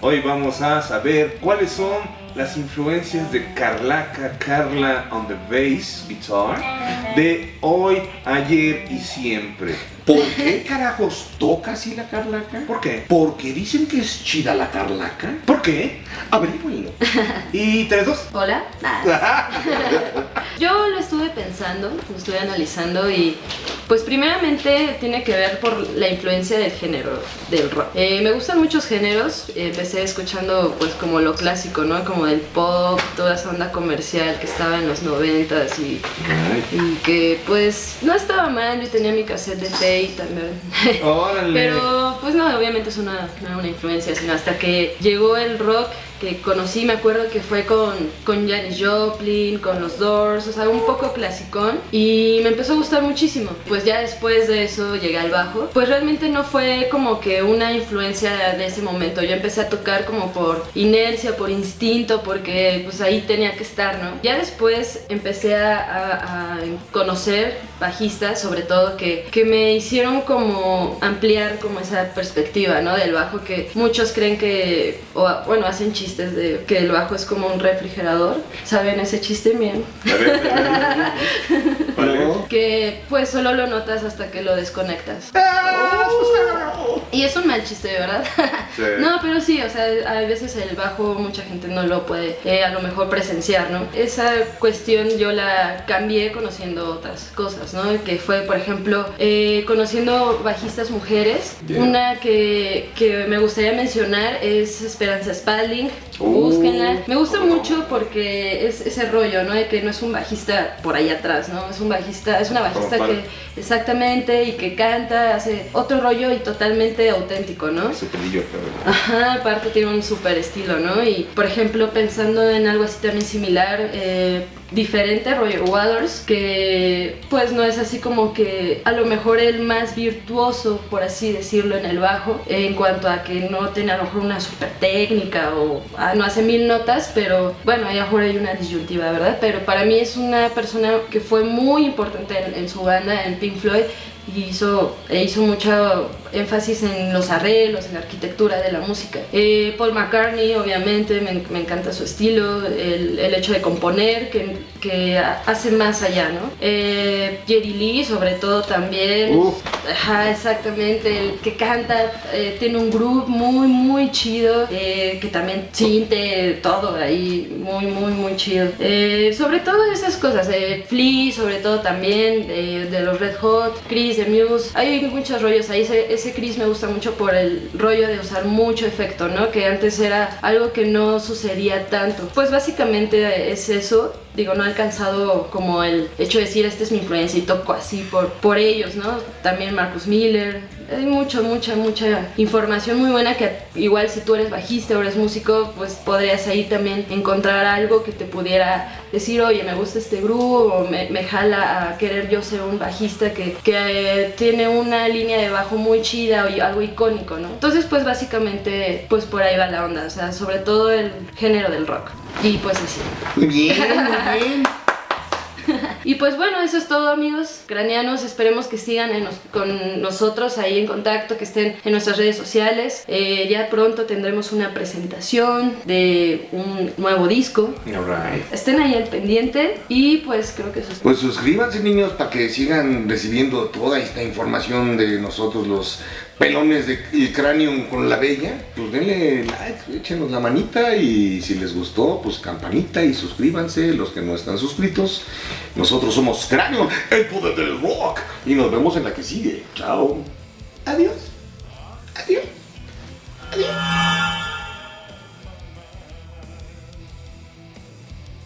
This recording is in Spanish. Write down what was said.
Hoy vamos a saber cuáles son las influencias de Carlaca, Carla on the bass guitar, de hoy, ayer y siempre. ¿Por qué carajos toca así la Carlaca? ¿Por qué? Porque dicen que es chida la Carlaca. ¿Por qué? Averígüenlo. ¿Y tres dos? Hola. Nada. Yo lo estuve pensando, lo estuve analizando y pues primeramente tiene que ver por la influencia del género del rock. Eh, me gustan muchos géneros, empecé escuchando pues como lo clásico, ¿no? Como el pop, toda esa onda comercial que estaba en los noventas y, y que pues no estaba mal, yo tenía mi cassette de Tay también. Órale. Pero pues no, obviamente es una, no era una influencia, sino hasta que llegó el rock que conocí, me acuerdo que fue con, con Janis Joplin, con los Doors, o sea, un poco clasicón y me empezó a gustar muchísimo. Pues ya después de eso llegué al bajo, pues realmente no fue como que una influencia de ese momento, yo empecé a tocar como por inercia, por instinto, porque pues ahí tenía que estar, ¿no? Ya después empecé a, a- a conocer bajistas, sobre todo, que, que me hicieron como ampliar como esa perspectiva, ¿no? Del bajo, que muchos creen que, o bueno, hacen chistes de que el bajo es como un refrigerador, ¿saben ese chiste bien? A ver, Vale. Que pues solo lo notas hasta que lo desconectas. Y es un mal chiste, ¿verdad? Sí. No, pero sí, o sea, a veces el bajo mucha gente no lo puede eh, a lo mejor presenciar, ¿no? Esa cuestión yo la cambié conociendo otras cosas, ¿no? Que fue, por ejemplo, eh, conociendo bajistas mujeres. Yeah. Una que, que me gustaría mencionar es Esperanza Spalding. Uh, Búsquenla. Me gusta mucho porque es ese rollo, ¿no? De que no es un bajista por ahí atrás, ¿no? Es un bajista, es una bajista que exactamente y que canta, hace otro rollo y totalmente auténtico, ¿no? Cabrón. Ajá, aparte tiene un super estilo, ¿no? Y por ejemplo, pensando en algo así también similar, eh, diferente, Roger Waters, que pues no es así como que a lo mejor el más virtuoso, por así decirlo, en el bajo, en cuanto a que no tiene a lo mejor una super técnica o ah, no hace mil notas, pero bueno, a lo mejor hay una disyuntiva, ¿verdad? Pero para mí es una persona que fue muy importante en, en su banda, en Pink Floyd, y hizo, e hizo mucho énfasis en los arreglos, en la arquitectura de la música. Eh, Paul McCartney, obviamente, me, me encanta su estilo, el, el hecho de componer, que, que hace más allá, ¿no? Eh, Jerry Lee, sobre todo también. Ajá, exactamente, el que canta, eh, tiene un groove muy, muy chido, eh, que también siente todo ahí, muy, muy, muy chido. Eh, sobre todo esas cosas, eh, Flea, sobre todo también, eh, de los Red Hot, Chris de Muse, hay muchos rollos ahí, ese, ese Chris me gusta mucho por el rollo de usar mucho efecto, ¿no? Que antes era algo que no sucedía tanto. Pues básicamente es eso, digo, no he alcanzado como el hecho de decir esta es mi influencia y toco así por, por ellos, ¿no? También Marcus Miller, hay mucha, mucha, mucha información muy buena que igual si tú eres bajista o eres músico, pues podrías ahí también encontrar algo que te pudiera decir, oye, me gusta este groove o me, me jala a querer yo ser un bajista que, que tiene una línea de bajo muy chida o algo icónico, ¿no? Entonces, pues básicamente, pues por ahí va la onda, o sea, sobre todo el género del rock. Y pues así. Muy bien, muy bien. Y pues bueno, eso es todo amigos craneanos, esperemos que sigan en nos- con nosotros ahí en contacto, que estén en nuestras redes sociales. Eh, ya pronto tendremos una presentación de un nuevo disco. Alright. Estén ahí al pendiente y pues creo que eso es todo. Pues suscríbanse niños para que sigan recibiendo toda esta información de nosotros los pelones de el cráneo con la bella. Pues denle like, échenos la manita y si les gustó, pues campanita y suscríbanse los que no están suscritos. Nosotros somos Cráneo, el poder del rock. Y nos vemos en la que sigue. Chao. Adiós. Adiós. Adiós.